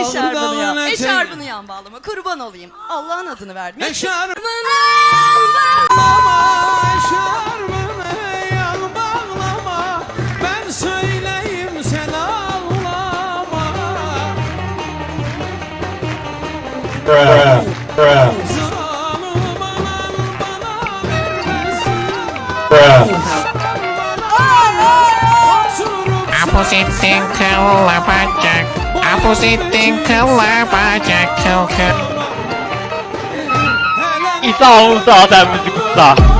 Eşarbını yan. Eşarbını yan bağlama. Kurban olayım. Allah'ın adını vermiyor. Eşarbını eşarbını yan bağlama Ben söyleyeyim sen ağlama Bruh. Bruh. Bruh. Oturup Apozitin kılla positing kalabacak kalkan. İsa onu sağdan müzik usta.